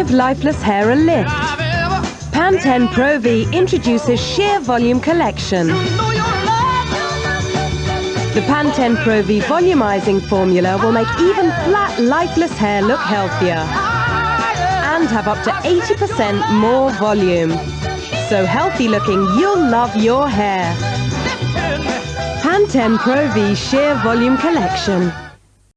give lifeless hair a lift. Pantene Pro V introduces Sheer Volume Collection. The Pantene Pro V volumizing formula will make even flat, lifeless hair look healthier and have up to 80% more volume. So healthy looking, you'll love your hair. Pantene Pro V Sheer Volume Collection.